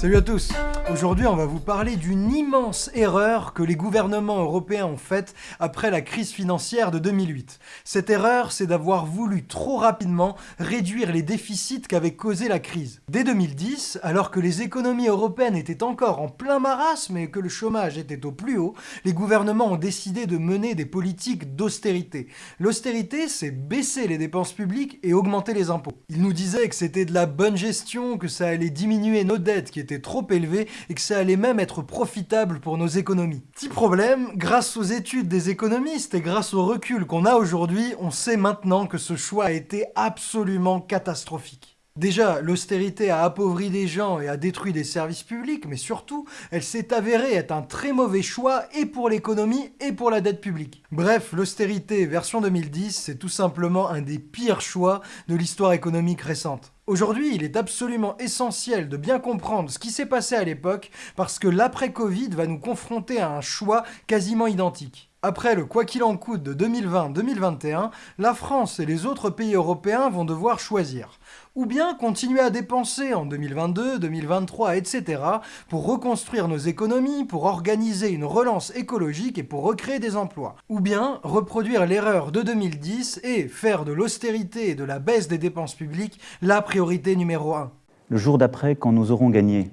Salut à tous Aujourd'hui, on va vous parler d'une immense erreur que les gouvernements européens ont faite après la crise financière de 2008. Cette erreur, c'est d'avoir voulu trop rapidement réduire les déficits qu'avait causé la crise. Dès 2010, alors que les économies européennes étaient encore en plein marasme et que le chômage était au plus haut, les gouvernements ont décidé de mener des politiques d'austérité. L'austérité, c'est baisser les dépenses publiques et augmenter les impôts. Ils nous disaient que c'était de la bonne gestion, que ça allait diminuer nos dettes qui étaient trop élevées et que ça allait même être profitable pour nos économies. Petit problème, grâce aux études des économistes et grâce au recul qu'on a aujourd'hui, on sait maintenant que ce choix a été absolument catastrophique. Déjà, l'austérité a appauvri des gens et a détruit des services publics, mais surtout, elle s'est avérée être un très mauvais choix et pour l'économie et pour la dette publique. Bref, l'austérité version 2010, c'est tout simplement un des pires choix de l'histoire économique récente. Aujourd'hui, il est absolument essentiel de bien comprendre ce qui s'est passé à l'époque parce que l'après-Covid va nous confronter à un choix quasiment identique. Après le quoi qu'il en coûte de 2020-2021, la France et les autres pays européens vont devoir choisir. Ou bien continuer à dépenser en 2022, 2023, etc. pour reconstruire nos économies, pour organiser une relance écologique et pour recréer des emplois. Ou bien reproduire l'erreur de 2010 et faire de l'austérité et de la baisse des dépenses publiques la priorité numéro un. Le jour d'après, quand nous aurons gagné,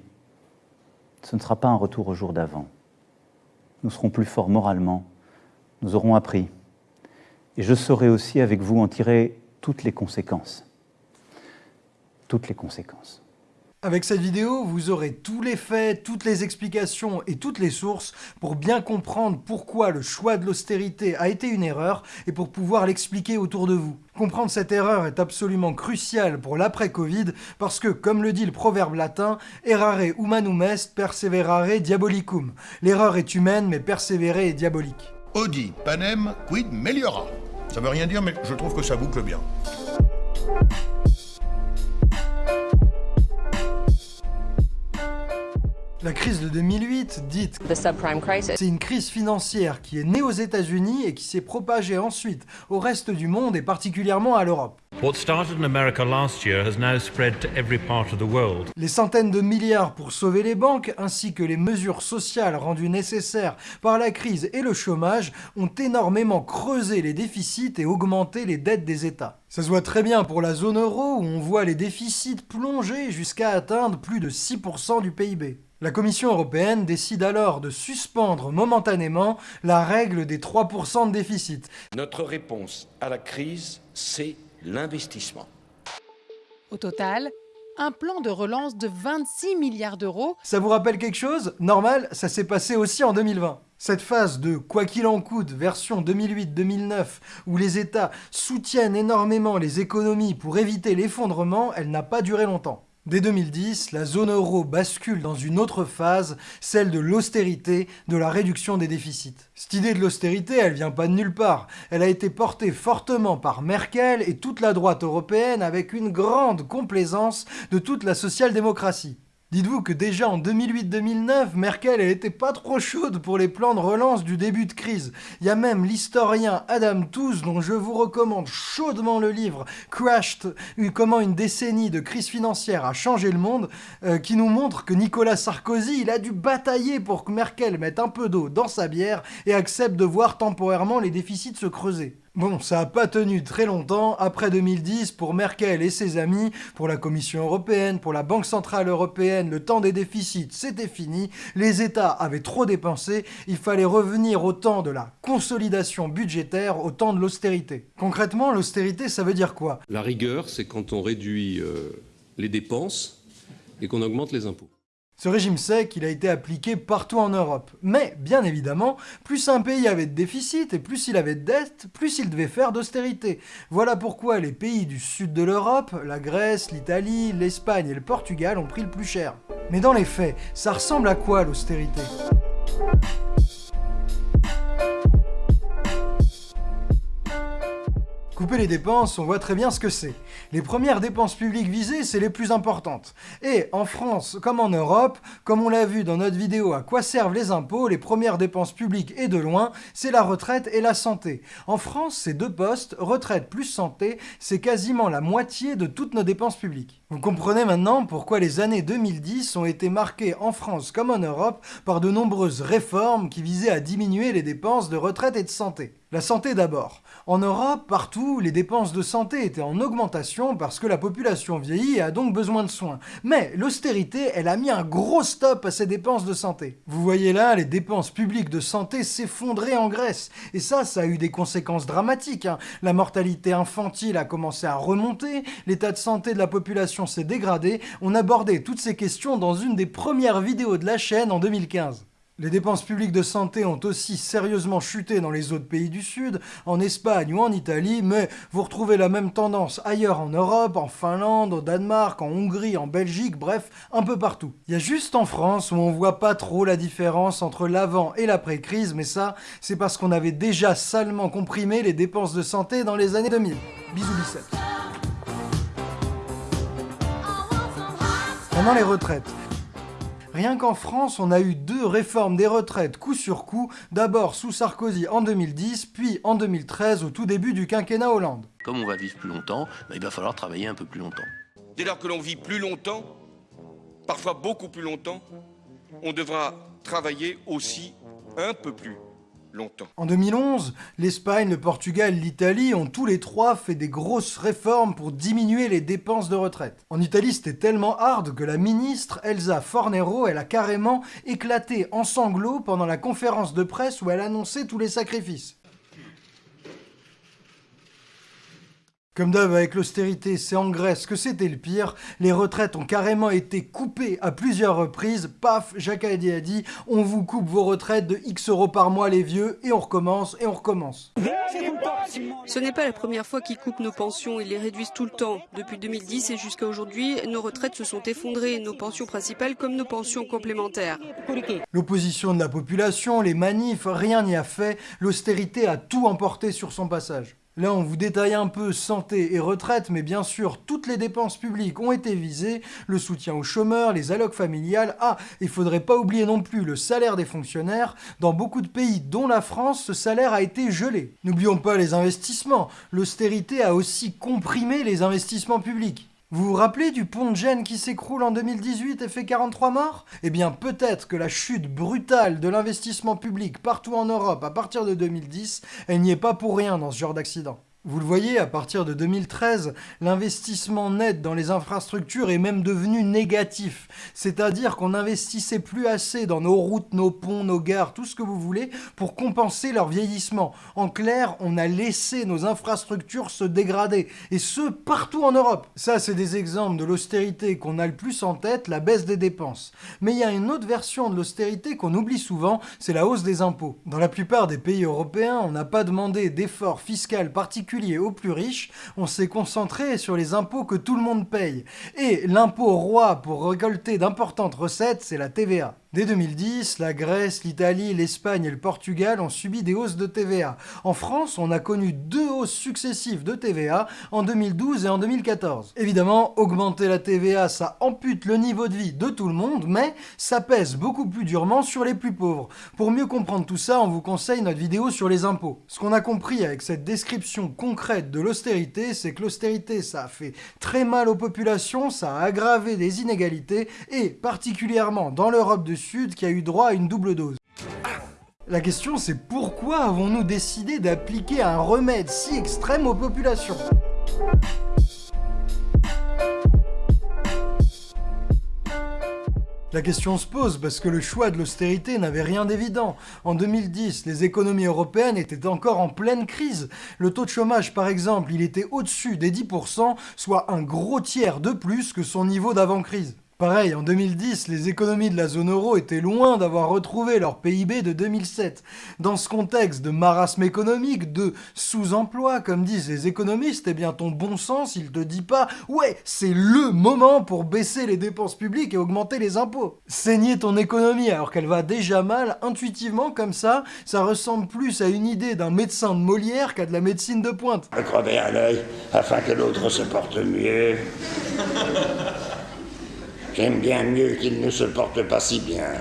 ce ne sera pas un retour au jour d'avant. Nous serons plus forts moralement, nous aurons appris. Et je saurai aussi avec vous en tirer toutes les conséquences. Toutes les conséquences. Avec cette vidéo, vous aurez tous les faits, toutes les explications et toutes les sources pour bien comprendre pourquoi le choix de l'austérité a été une erreur et pour pouvoir l'expliquer autour de vous. Comprendre cette erreur est absolument crucial pour l'après-Covid parce que, comme le dit le proverbe latin, errare humanum est, perseverare diabolicum. L'erreur est humaine mais persévérer est diabolique. Audi, panem, quid meliora. Ça veut rien dire, mais je trouve que ça boucle bien. La crise de 2008, dite c'est une crise financière qui est née aux États-Unis et qui s'est propagée ensuite au reste du monde et particulièrement à l'Europe. Les centaines de milliards pour sauver les banques, ainsi que les mesures sociales rendues nécessaires par la crise et le chômage, ont énormément creusé les déficits et augmenté les dettes des États. Ça se voit très bien pour la zone euro, où on voit les déficits plonger jusqu'à atteindre plus de 6% du PIB. La Commission européenne décide alors de suspendre momentanément la règle des 3% de déficit. Notre réponse à la crise, c'est l'investissement. Au total, un plan de relance de 26 milliards d'euros. Ça vous rappelle quelque chose? Normal, ça s'est passé aussi en 2020. Cette phase de quoi qu'il en coûte version 2008-2009 où les États soutiennent énormément les économies pour éviter l'effondrement, elle n'a pas duré longtemps. Dès 2010, la zone euro bascule dans une autre phase, celle de l'austérité, de la réduction des déficits. Cette idée de l'austérité, elle vient pas de nulle part. Elle a été portée fortement par Merkel et toute la droite européenne avec une grande complaisance de toute la social-démocratie. Dites-vous que déjà en 2008-2009, Merkel elle était pas trop chaude pour les plans de relance du début de crise. Il y a même l'historien Adam Tooze, dont je vous recommande chaudement le livre Crashed, comment une décennie de crise financière a changé le monde, euh, qui nous montre que Nicolas Sarkozy, il a dû batailler pour que Merkel mette un peu d'eau dans sa bière et accepte de voir temporairement les déficits se creuser. Bon, ça n'a pas tenu très longtemps, après 2010, pour Merkel et ses amis, pour la Commission européenne, pour la Banque Centrale Européenne, le temps des déficits, c'était fini, les États avaient trop dépensé, il fallait revenir au temps de la consolidation budgétaire, au temps de l'austérité. Concrètement, l'austérité, ça veut dire quoi? La rigueur, c'est quand on réduit euh, les dépenses et qu'on augmente les impôts. Ce régime sec, il a été appliqué partout en Europe. Mais, bien évidemment, plus un pays avait de déficit et plus il avait de dettes, plus il devait faire d'austérité. Voilà pourquoi les pays du sud de l'Europe, la Grèce, l'Italie, l'Espagne et le Portugal ont pris le plus cher. Mais dans les faits, ça ressemble à quoi l'austérité? Couper les dépenses, on voit très bien ce que c'est. Les premières dépenses publiques visées, c'est les plus importantes. Et en France, comme en Europe, comme on l'a vu dans notre vidéo à quoi servent les impôts, les premières dépenses publiques et de loin, c'est la retraite et la santé. En France, ces deux postes, retraite plus santé, c'est quasiment la moitié de toutes nos dépenses publiques. Vous comprenez maintenant pourquoi les années 2010 ont été marquées en France comme en Europe par de nombreuses réformes qui visaient à diminuer les dépenses de retraite et de santé. La santé d'abord. En Europe, partout, les dépenses de santé étaient en augmentation parce que la population vieillit et a donc besoin de soins. Mais l'austérité, elle a mis un gros stop à ces dépenses de santé. Vous voyez là, les dépenses publiques de santé s'effondraient en Grèce. Et ça, ça a eu des conséquences dramatiques. hein. La mortalité infantile a commencé à remonter, l'état de santé de la population s'est dégradé. On abordait toutes ces questions dans une des premières vidéos de la chaîne en 2015. Les dépenses publiques de santé ont aussi sérieusement chuté dans les autres pays du Sud, en Espagne ou en Italie, mais vous retrouvez la même tendance ailleurs en Europe, en Finlande, au Danemark, en Hongrie, en Belgique, bref, un peu partout. Il y a juste en France où on voit pas trop la différence entre l'avant et l'après-crise, mais ça, c'est parce qu'on avait déjà salement comprimé les dépenses de santé dans les années 2000. Bisous biceps. Pendant les retraites, Rien qu'en France, on a eu deux réformes des retraites coup sur coup, d'abord sous Sarkozy en 2010, puis en 2013 au tout début du quinquennat Hollande. Comme on va vivre plus longtemps, ben, il va falloir travailler un peu plus longtemps. Dès lors que l'on vit plus longtemps, parfois beaucoup plus longtemps, on devra travailler aussi un peu plus En 2011, l'Espagne, le Portugal, l'Italie ont tous les trois fait des grosses réformes pour diminuer les dépenses de retraite. En Italie, c'était tellement hard que la ministre Elsa Fornero, elle a carrément éclaté en sanglots pendant la conférence de presse où elle annonçait tous les sacrifices. Comme d'hab avec l'austérité, c'est en Grèce que c'était le pire. Les retraites ont carrément été coupées à plusieurs reprises. Paf, Jacques a dit on vous coupe vos retraites de X euros par mois les vieux et on recommence et on recommence. Ce n'est pas la première fois qu'ils coupent nos pensions, ils les réduisent tout le temps. Depuis 2010 et jusqu'à aujourd'hui, nos retraites se sont effondrées, nos pensions principales comme nos pensions complémentaires. L'opposition de la population, les manifs, rien n'y a fait. L'austérité a tout emporté sur son passage. Là, on vous détaille un peu santé et retraite, mais bien sûr, toutes les dépenses publiques ont été visées, le soutien aux chômeurs, les allocs familiales, ah, il faudrait pas oublier non plus le salaire des fonctionnaires. Dans beaucoup de pays, dont la France, ce salaire a été gelé. N'oublions pas les investissements, l'austérité a aussi comprimé les investissements publics. Vous vous rappelez du pont de Gênes qui s'écroule en 2018 et fait 43 morts? Eh bien peut-être que la chute brutale de l'investissement public partout en Europe à partir de 2010, elle n'y est pas pour rien dans ce genre d'accident. Vous le voyez, à partir de 2013, l'investissement net dans les infrastructures est même devenu négatif. C'est-à-dire qu'on n'investissait plus assez dans nos routes, nos ponts, nos gares, tout ce que vous voulez, pour compenser leur vieillissement. En clair, on a laissé nos infrastructures se dégrader. Et ce, partout en Europe. Ça, c'est des exemples de l'austérité qu'on a le plus en tête, la baisse des dépenses. Mais il y a une autre version de l'austérité qu'on oublie souvent, c'est la hausse des impôts. Dans la plupart des pays européens, on n'a pas demandé d'efforts fiscal particuliers aux plus riches, on s'est concentré sur les impôts que tout le monde paye. Et l'impôt roi pour récolter d'importantes recettes, c'est la TVA. Dès 2010, la Grèce, l'Italie, l'Espagne et le Portugal ont subi des hausses de TVA. En France, on a connu deux hausses successives de TVA en 2012 et en 2014. Évidemment, augmenter la TVA, ça ampute le niveau de vie de tout le monde, mais ça pèse beaucoup plus durement sur les plus pauvres. Pour mieux comprendre tout ça, on vous conseille notre vidéo sur les impôts. Ce qu'on a compris avec cette description concrète de l'austérité, c'est que l'austérité, ça a fait très mal aux populations, ça a aggravé des inégalités, et particulièrement dans l'Europe du Qui a eu droit à une double dose. La question c'est pourquoi avons-nous décidé d'appliquer un remède si extrême aux populations? La question se pose parce que le choix de l'austérité n'avait rien d'évident. En 2010, les économies européennes étaient encore en pleine crise. Le taux de chômage, par exemple, il était au-dessus des 10%, soit un gros tiers de plus que son niveau d'avant-crise. Pareil, en 2010, les économies de la zone euro étaient loin d'avoir retrouvé leur PIB de 2007. Dans ce contexte de marasme économique, de sous-emploi, comme disent les économistes, eh bien ton bon sens, il te dit pas « Ouais, c'est LE moment pour baisser les dépenses publiques et augmenter les impôts ». Saigner ton économie alors qu'elle va déjà mal, intuitivement comme ça, ça ressemble plus à une idée d'un médecin de Molière qu'à de la médecine de pointe. Crever un œil afin que l'autre se porte mieux. J'aime bien mieux qu'il ne se porte pas si bien.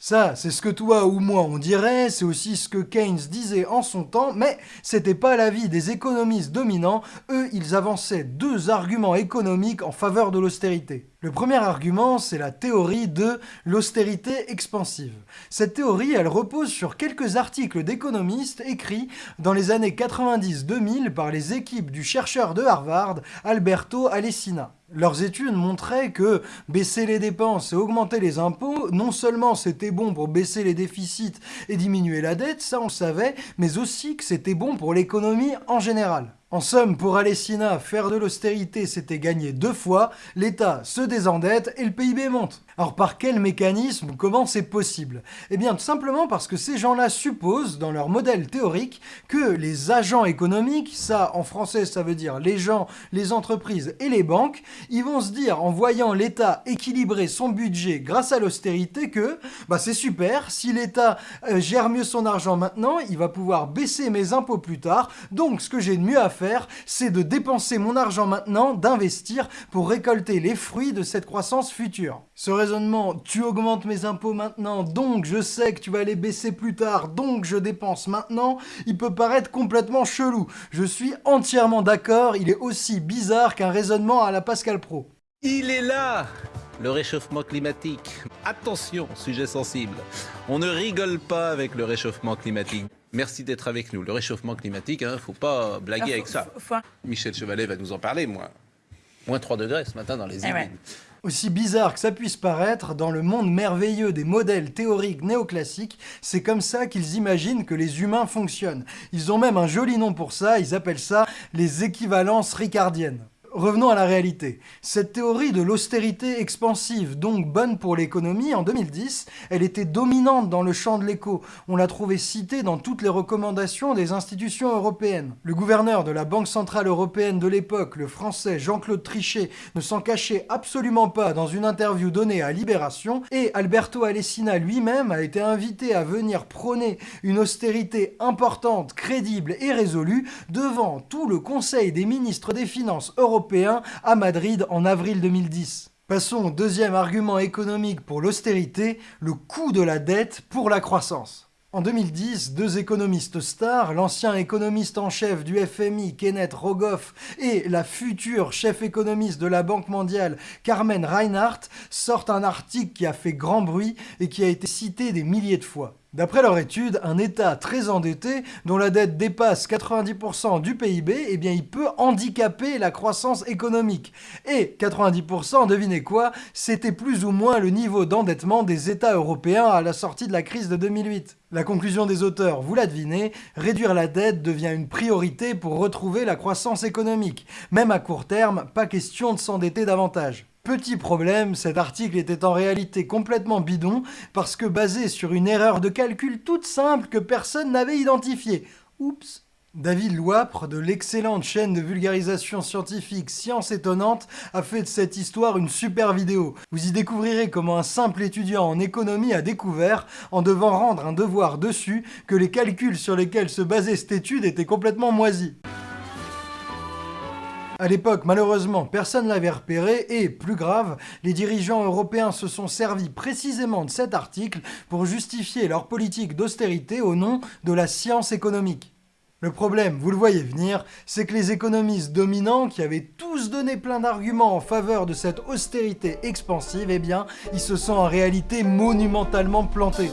Ça, c'est ce que toi ou moi on dirait, c'est aussi ce que Keynes disait en son temps, mais c'était pas l'avis des économistes dominants, eux ils avançaient deux arguments économiques en faveur de l'austérité. Le premier argument, c'est la théorie de l'austérité expansive. Cette théorie, elle repose sur quelques articles d'économistes écrits dans les années 90-2000 par les équipes du chercheur de Harvard, Alberto Alessina. Leurs études montraient que baisser les dépenses et augmenter les impôts, non seulement c'était bon pour baisser les déficits et diminuer la dette, ça on savait, mais aussi que c'était bon pour l'économie en général. En somme, pour Alessina, faire de l'austérité, c'était gagner deux fois, l'État se désendette et le PIB monte. Alors par quel mécanisme? Comment c'est possible? Eh bien tout simplement parce que ces gens-là supposent, dans leur modèle théorique, que les agents économiques, ça en français ça veut dire les gens, les entreprises et les banques, ils vont se dire en voyant l'État équilibrer son budget grâce à l'austérité que bah c'est super, si l'État euh, gère mieux son argent maintenant, il va pouvoir baisser mes impôts plus tard, donc ce que j'ai de mieux à faire c'est de dépenser mon argent maintenant, d'investir pour récolter les fruits de cette croissance future. Ce raisonnement, tu augmentes mes impôts maintenant, donc je sais que tu vas les baisser plus tard, donc je dépense maintenant, il peut paraître complètement chelou. Je suis entièrement d'accord, il est aussi bizarre qu'un raisonnement à la Pascal Pro. Il est là le réchauffement climatique. Attention, sujet sensible. On ne rigole pas avec le réchauffement climatique. Merci d'être avec nous. Le réchauffement climatique, hein, faut pas blaguer ah, avec ça. Michel Chevalet va nous en parler, moi. Moins 3 degrés ce matin dans les îles. Eh Aussi bizarre que ça puisse paraître, dans le monde merveilleux des modèles théoriques néoclassiques, c'est comme ça qu'ils imaginent que les humains fonctionnent. Ils ont même un joli nom pour ça, ils appellent ça les équivalences ricardiennes. Revenons à la réalité. Cette théorie de l'austérité expansive, donc bonne pour l'économie, en 2010, elle était dominante dans le champ de l'écho. On l'a trouvée citée dans toutes les recommandations des institutions européennes. Le gouverneur de la Banque Centrale Européenne de l'époque, le français Jean-Claude Trichet, ne s'en cachait absolument pas dans une interview donnée à Libération, et Alberto Alessina lui-même a été invité à venir prôner une austérité importante, crédible et résolue devant tout le Conseil des ministres des Finances européens à Madrid en avril 2010. Passons au deuxième argument économique pour l'austérité, le coût de la dette pour la croissance. En 2010, deux économistes stars, l'ancien économiste en chef du FMI Kenneth Rogoff et la future chef économiste de la Banque mondiale Carmen Reinhardt, sortent un article qui a fait grand bruit et qui a été cité des milliers de fois. D'après leur étude, un État très endetté, dont la dette dépasse 90% du PIB, eh bien il peut handicaper la croissance économique. Et 90%, devinez quoi, c'était plus ou moins le niveau d'endettement des États européens à la sortie de la crise de 2008. La conclusion des auteurs, vous la devinez, réduire la dette devient une priorité pour retrouver la croissance économique. Même à court terme, pas question de s'endetter davantage. Petit problème, cet article était en réalité complètement bidon parce que basé sur une erreur de calcul toute simple que personne n'avait identifiée. Oups David Louapre, de l'excellente chaîne de vulgarisation scientifique Science Étonnante, a fait de cette histoire une super vidéo. Vous y découvrirez comment un simple étudiant en économie a découvert, en devant rendre un devoir dessus, que les calculs sur lesquels se basait cette étude étaient complètement moisis. À l'époque, malheureusement, personne ne l'avait repéré et, plus grave, les dirigeants européens se sont servis précisément de cet article pour justifier leur politique d'austérité au nom de la science économique. Le problème, vous le voyez venir, c'est que les économistes dominants, qui avaient tous donné plein d'arguments en faveur de cette austérité expansive, eh bien, ils se sont en réalité monumentalement plantés.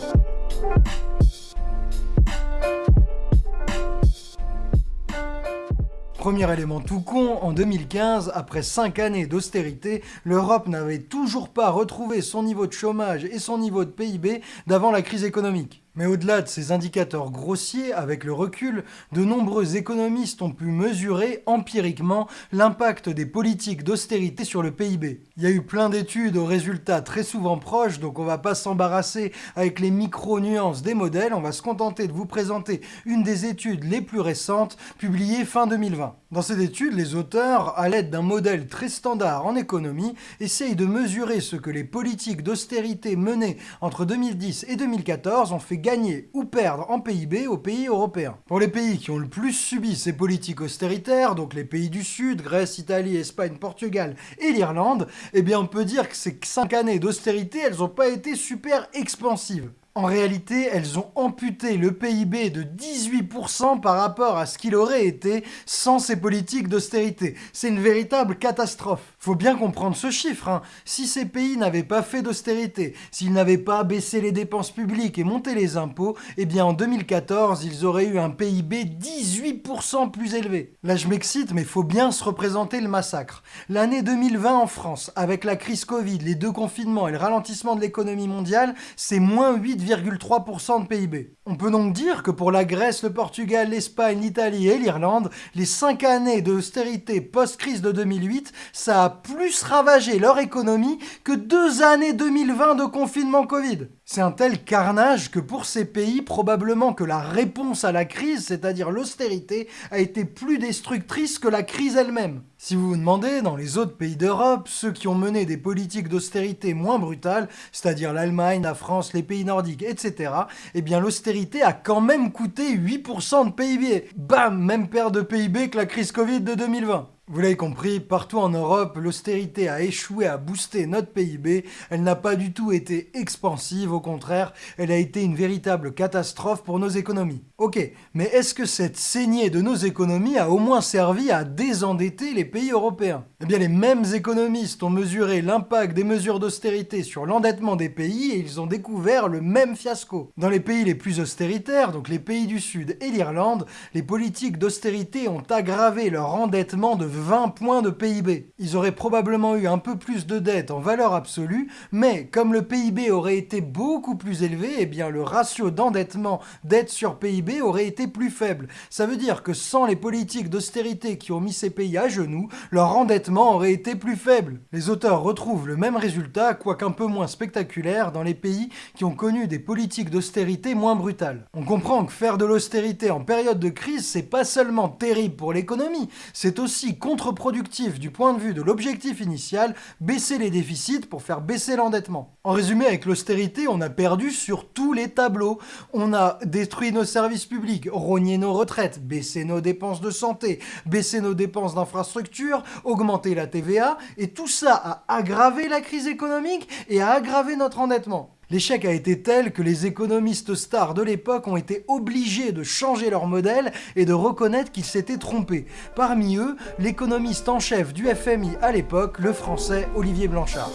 Premier élément tout con, en 2015, après 5 années d'austérité, l'Europe n'avait toujours pas retrouvé son niveau de chômage et son niveau de PIB d'avant la crise économique. Mais au-delà de ces indicateurs grossiers, avec le recul, de nombreux économistes ont pu mesurer empiriquement l'impact des politiques d'austérité sur le PIB. Il y a eu plein d'études aux résultats très souvent proches, donc on va pas s'embarrasser avec les micro-nuances des modèles, on va se contenter de vous présenter une des études les plus récentes, publiée fin 2020. Dans cette étude, les auteurs, à l'aide d'un modèle très standard en économie, essayent de mesurer ce que les politiques d'austérité menées entre 2010 et 2014 ont fait gagner ou perdre en PIB aux pays européens. Pour les pays qui ont le plus subi ces politiques austéritaires, donc les pays du Sud, Grèce, Italie, Espagne, Portugal et l'Irlande, eh bien on peut dire que ces 5 années d'austérité, elles n'ont pas été super expansives. En réalité, elles ont amputé le PIB de 18% par rapport à ce qu'il aurait été sans ces politiques d'austérité. C'est une véritable catastrophe. Faut bien comprendre ce chiffre. Hein. Si ces pays n'avaient pas fait d'austérité, s'ils n'avaient pas baissé les dépenses publiques et monté les impôts, eh bien en 2014, ils auraient eu un PIB 18% plus élevé. Là, je m'excite, mais faut bien se représenter le massacre. L'année 2020 en France, avec la crise Covid, les deux confinements et le ralentissement de l'économie mondiale, c'est moins 8 3% de PIB. On peut donc dire que pour la Grèce, le Portugal, l'Espagne, l'Italie et l'Irlande, les 5 années d'austérité post-crise de 2008, ça a plus ravagé leur économie que deux années 2020 de confinement Covid. C'est un tel carnage que pour ces pays, probablement que la réponse à la crise, c'est-à-dire l'austérité, a été plus destructrice que la crise elle-même. Si vous vous demandez, dans les autres pays d'Europe, ceux qui ont mené des politiques d'austérité moins brutales, c'est-à-dire l'Allemagne, la France, les pays nordiques, etc., eh bien l'austérité a quand même coûté 8% de PIB. Bam Même perte de PIB que la crise Covid de 2020. Vous l'avez compris, partout en Europe, l'austérité a échoué à booster notre PIB, elle n'a pas du tout été expansive, au contraire, elle a été une véritable catastrophe pour nos économies. Ok, mais est-ce que cette saignée de nos économies a au moins servi à désendetter les pays européens? Eh bien les mêmes économistes ont mesuré l'impact des mesures d'austérité sur l'endettement des pays et ils ont découvert le même fiasco. Dans les pays les plus austéritaires, donc les pays du Sud et l'Irlande, les politiques d'austérité ont aggravé leur endettement de 20 points de PIB. Ils auraient probablement eu un peu plus de dettes en valeur absolue, mais comme le PIB aurait été beaucoup plus élevé, eh bien le ratio d'endettement dette sur PIB aurait été plus faible. Ça veut dire que sans les politiques d'austérité qui ont mis ces pays à genoux, leur endettement aurait été plus faible. Les auteurs retrouvent le même résultat, quoique un peu moins spectaculaire, dans les pays qui ont connu des politiques d'austérité moins brutales. On comprend que faire de l'austérité en période de crise, c'est pas seulement terrible pour l'économie, c'est aussi contre-productif du point de vue de l'objectif initial, baisser les déficits pour faire baisser l'endettement. En résumé, avec l'austérité, on a perdu sur tous les tableaux. On a détruit nos services publics, rogné nos retraites, baissé nos dépenses de santé, baissé nos dépenses d'infrastructure, augmenté la TVA, et tout ça a aggravé la crise économique et a aggravé notre endettement. L'échec a été tel que les économistes stars de l'époque ont été obligés de changer leur modèle et de reconnaître qu'ils s'étaient trompés. Parmi eux, l'économiste en chef du FMI à l'époque, le français Olivier Blanchard.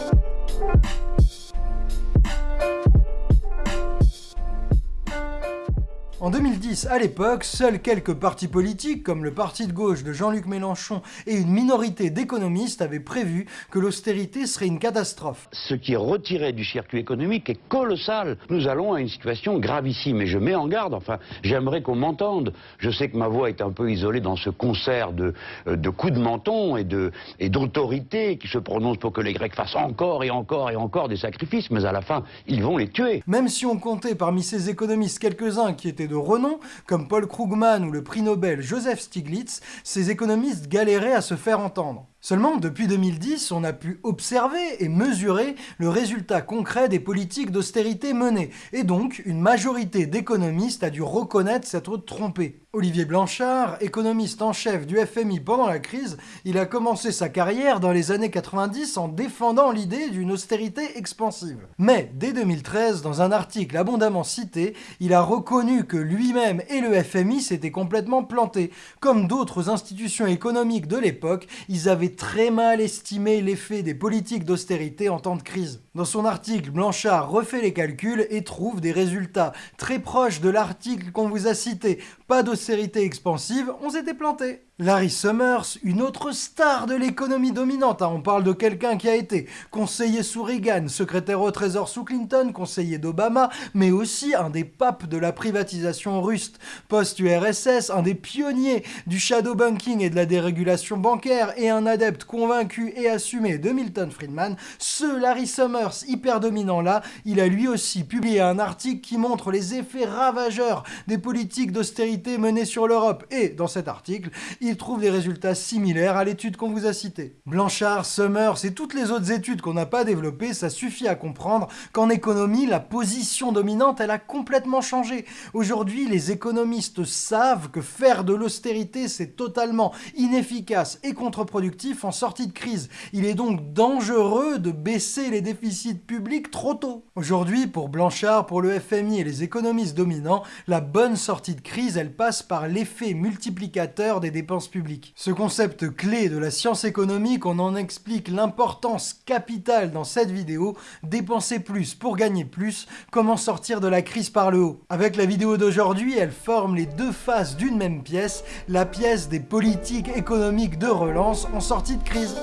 En 2010, à l'époque, seuls quelques partis politiques, comme le parti de gauche de Jean-Luc Mélenchon et une minorité d'économistes, avaient prévu que l'austérité serait une catastrophe. Ce qui est retiré du circuit économique est colossal. Nous allons à une situation gravissime et je mets en garde, enfin, j'aimerais qu'on m'entende. Je sais que ma voix est un peu isolée dans ce concert de, euh, de coups de menton et d'autorité et qui se prononcent pour que les Grecs fassent encore et encore et encore des sacrifices, mais à la fin, ils vont les tuer. Même si on comptait parmi ces économistes quelques-uns qui étaient de renom, comme Paul Krugman ou le prix Nobel Joseph Stiglitz, ces économistes galéraient à se faire entendre. Seulement, depuis 2010, on a pu observer et mesurer le résultat concret des politiques d'austérité menées, et donc une majorité d'économistes a dû reconnaître s'être trompé. Olivier Blanchard, économiste en chef du FMI pendant la crise, il a commencé sa carrière dans les années 90 en défendant l'idée d'une austérité expansive. Mais dès 2013, dans un article abondamment cité, il a reconnu que lui-même et le FMI s'étaient complètement plantés. Comme d'autres institutions économiques de l'époque, ils avaient très mal estimé l'effet des politiques d'austérité en temps de crise. Dans son article, Blanchard refait les calculs et trouve des résultats très proches de l'article qu'on vous a cité. Pas d'austérité expansive, on s'était planté. Larry Summers, une autre star de l'économie dominante, hein. on parle de quelqu'un qui a été conseiller sous Reagan, secrétaire au trésor sous Clinton, conseiller d'Obama, mais aussi un des papes de la privatisation russe post-URSS, un des pionniers du shadow banking et de la dérégulation bancaire, et un adepte convaincu et assumé de Milton Friedman, ce Larry Summers hyper dominant là, il a lui aussi publié un article qui montre les effets ravageurs des politiques d'austérité menées sur l'Europe, et dans cet article, il trouve des résultats similaires à l'étude qu'on vous a citée. Blanchard, Summers et toutes les autres études qu'on n'a pas développées, ça suffit à comprendre qu'en économie, la position dominante, elle a complètement changé. Aujourd'hui, les économistes savent que faire de l'austérité, c'est totalement inefficace et contre-productif en sortie de crise. Il est donc dangereux de baisser les déficits publics trop tôt. Aujourd'hui, pour Blanchard, pour le FMI et les économistes dominants, la bonne sortie de crise, elle passe par l'effet multiplicateur des dépenses publiques. Ce concept clé de la science économique, on en explique l'importance capitale dans cette vidéo, dépenser plus pour gagner plus, comment sortir de la crise par le haut. Avec la vidéo d'aujourd'hui, elle forme les deux faces d'une même pièce, la pièce des politiques économiques de relance en sortie de crise.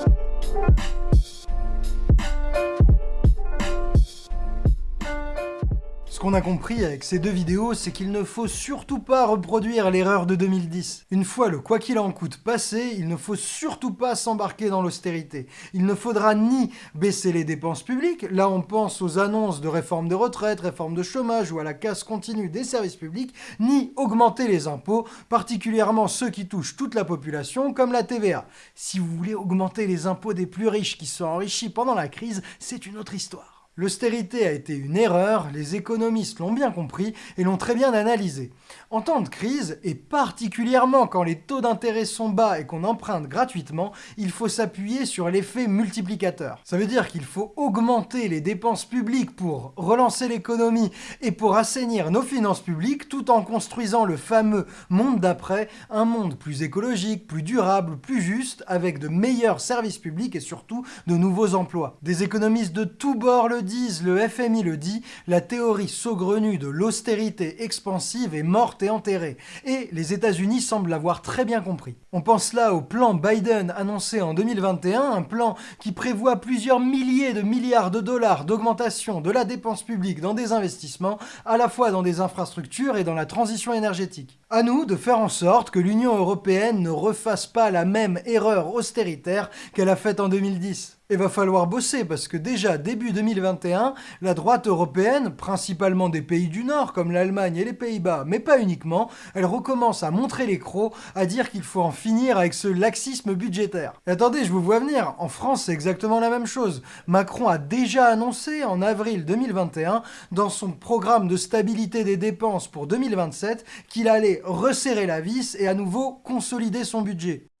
Qu'on a compris avec ces deux vidéos, c'est qu'il ne faut surtout pas reproduire l'erreur de 2010. Une fois le quoi qu'il en coûte passé, il ne faut surtout pas s'embarquer dans l'austérité. Il ne faudra ni baisser les dépenses publiques, là on pense aux annonces de réforme de retraite, réforme de chômage ou à la casse continue des services publics, ni augmenter les impôts, particulièrement ceux qui touchent toute la population, comme la TVA. Si vous voulez augmenter les impôts des plus riches qui sont enrichis pendant la crise, c'est une autre histoire. L'austérité a été une erreur, les économistes l'ont bien compris et l'ont très bien analysé. En temps de crise, et particulièrement quand les taux d'intérêt sont bas et qu'on emprunte gratuitement, il faut s'appuyer sur l'effet multiplicateur. Ça veut dire qu'il faut augmenter les dépenses publiques pour relancer l'économie et pour assainir nos finances publiques tout en construisant le fameux monde d'après, un monde plus écologique, plus durable, plus juste, avec de meilleurs services publics et surtout de nouveaux emplois. Des économistes de tous bords le disent, le FMI le dit, la théorie saugrenue de l'austérité expansive est morte et enterrée. Et les États-Unis semblent l'avoir très bien compris. On pense là au plan Biden annoncé en 2021, un plan qui prévoit plusieurs milliers de milliards de dollars d'augmentation de la dépense publique dans des investissements, à la fois dans des infrastructures et dans la transition énergétique. À nous de faire en sorte que l'Union européenne ne refasse pas la même erreur austéritaire qu'elle a faite en 2010. Et va falloir bosser parce que déjà début 2021, la droite européenne, principalement des pays du Nord comme l'Allemagne et les Pays-Bas, mais pas uniquement, elle recommence à montrer les crocs, à dire qu'il faut en finir avec ce laxisme budgétaire. Et attendez, je vous vois venir, en France c'est exactement la même chose. Macron a déjà annoncé en avril 2021, dans son programme de stabilité des dépenses pour 2027, qu'il allait resserrer la vis et à nouveau consolider son budget.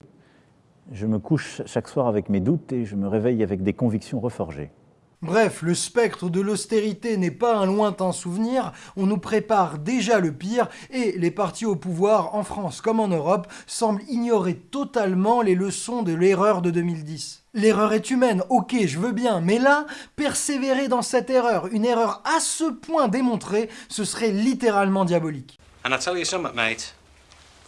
Je me couche chaque soir avec mes doutes et je me réveille avec des convictions reforgées. Bref, le spectre de l'austérité n'est pas un lointain souvenir, on nous prépare déjà le pire et les partis au pouvoir, en France comme en Europe, semblent ignorer totalement les leçons de l'erreur de 2010. L'erreur est humaine, ok, je veux bien, mais là, persévérer dans cette erreur, une erreur à ce point démontrée, ce serait littéralement diabolique. And I tell you something, mate.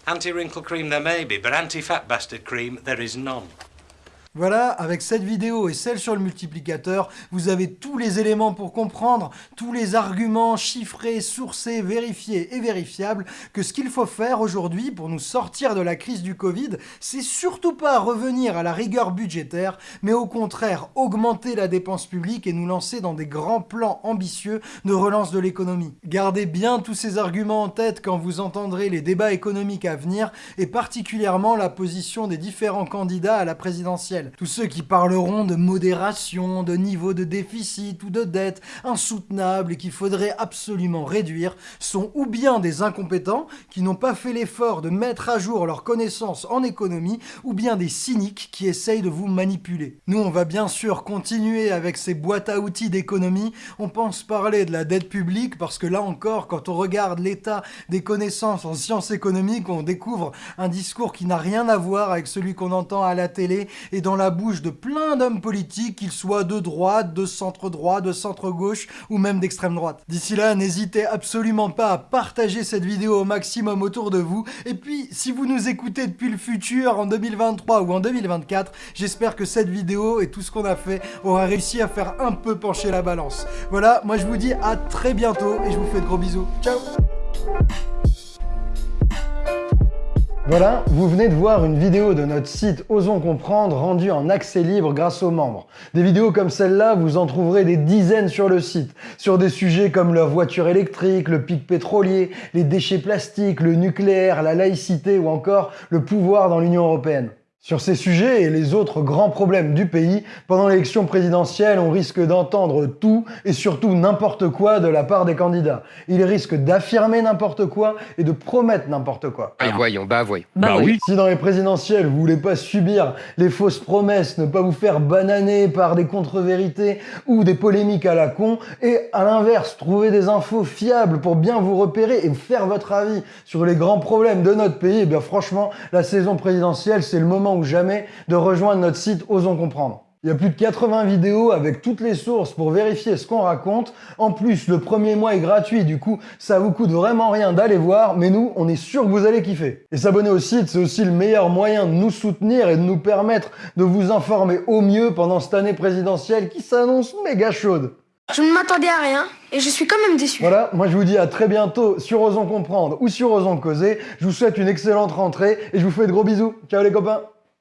Anti-wrinkle cream there may be, but anti-fat bastard cream there is none. Voilà, avec cette vidéo et celle sur le multiplicateur, vous avez tous les éléments pour comprendre, tous les arguments chiffrés, sourcés, vérifiés et vérifiables, que ce qu'il faut faire aujourd'hui pour nous sortir de la crise du Covid, c'est surtout pas revenir à la rigueur budgétaire, mais au contraire augmenter la dépense publique et nous lancer dans des grands plans ambitieux de relance de l'économie. Gardez bien tous ces arguments en tête quand vous entendrez les débats économiques à venir, et particulièrement la position des différents candidats à la présidentielle. Tous ceux qui parleront de modération, de niveau de déficit ou de dette insoutenable et qu'il faudrait absolument réduire sont ou bien des incompétents qui n'ont pas fait l'effort de mettre à jour leurs connaissances en économie ou bien des cyniques qui essayent de vous manipuler. Nous, on va bien sûr continuer avec ces boîtes à outils d'économie. On pense parler de la dette publique parce que là encore, quand on regarde l'état des connaissances en sciences économiques, on découvre un discours qui n'a rien à voir avec celui qu'on entend à la télé et dans dans la bouche de plein d'hommes politiques, qu'ils soient de droite, de centre-droit, de centre-gauche ou même d'extrême droite. D'ici là, n'hésitez absolument pas à partager cette vidéo au maximum autour de vous. Et puis, si vous nous écoutez depuis le futur, en 2023 ou en 2024, j'espère que cette vidéo et tout ce qu'on a fait aura réussi à faire un peu pencher la balance. Voilà, moi je vous dis à très bientôt et je vous fais de gros bisous. Ciao Voilà, vous venez de voir une vidéo de notre site Osons Comprendre rendue en accès libre grâce aux membres. Des vidéos comme celle-là, vous en trouverez des dizaines sur le site, sur des sujets comme la voiture électrique, le pic pétrolier, les déchets plastiques, le nucléaire, la laïcité ou encore le pouvoir dans l'Union Européenne. Sur ces sujets et les autres grands problèmes du pays, pendant l'élection présidentielle, on risque d'entendre tout et surtout n'importe quoi de la part des candidats. Ils risquent d'affirmer n'importe quoi et de promettre n'importe quoi. Ah, voyons, bah voyons. Bah, oui. Si dans les présidentielles, vous voulez pas subir les fausses promesses, ne pas vous faire bananer par des contre-vérités ou des polémiques à la con, et à l'inverse, trouver des infos fiables pour bien vous repérer et faire votre avis sur les grands problèmes de notre pays, eh bien franchement, la saison présidentielle, c'est le moment ou jamais de rejoindre notre site Osons Comprendre. Il y a plus de 80 vidéos avec toutes les sources pour vérifier ce qu'on raconte. En plus, le premier mois est gratuit, du coup, ça vous coûte vraiment rien d'aller voir, mais nous, on est sûr que vous allez kiffer. Et s'abonner au site, c'est aussi le meilleur moyen de nous soutenir et de nous permettre de vous informer au mieux pendant cette année présidentielle qui s'annonce méga chaude. Je ne m'attendais à rien et je suis quand même déçu. Voilà, moi je vous dis à très bientôt sur Osons Comprendre ou sur Osons Causer. Je vous souhaite une excellente rentrée et je vous fais de gros bisous. Ciao les copains